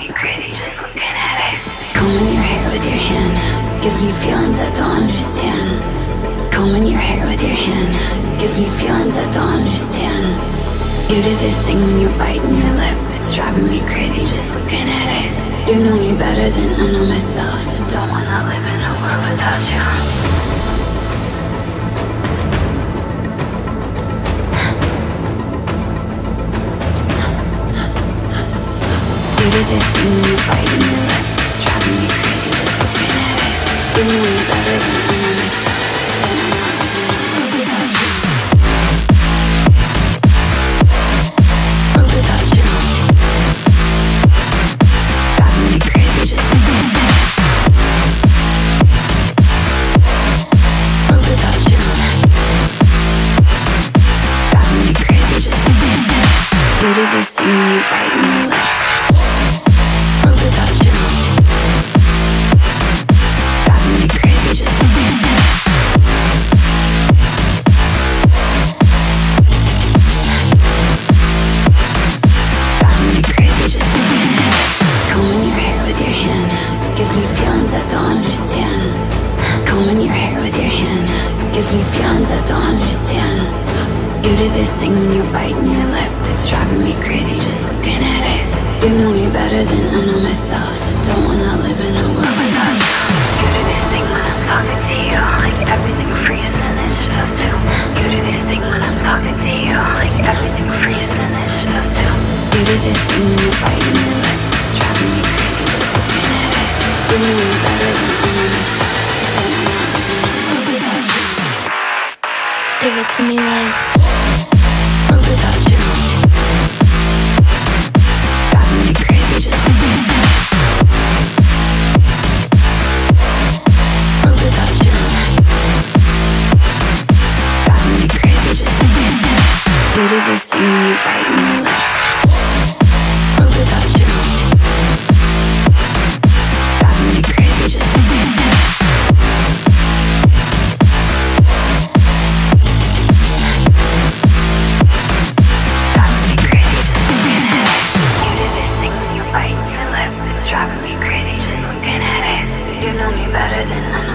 Combing your hair with your hand gives me feelings I don't understand. Combing your hair with your hand gives me feelings I don't understand. You do this thing when you're biting your lip, it's driving me crazy just looking at it. You know me better than I know myself. I don't wanna live in a world without you. Do this driving me. You know me Brushing your hair with your hand gives me feelings I don't understand. You do this thing when you're biting your lip. It's driving me crazy just looking at it. You know me better than I know myself. I don't wanna live in a world without you. You do this thing when I'm talking to you, like everything freezes and it just us. You do this thing when I'm talking to you, like Give it to me like World without you Driving me crazy just without you Driving me crazy just this thing you bite me. driving me crazy just looking at it. You know me better than I know.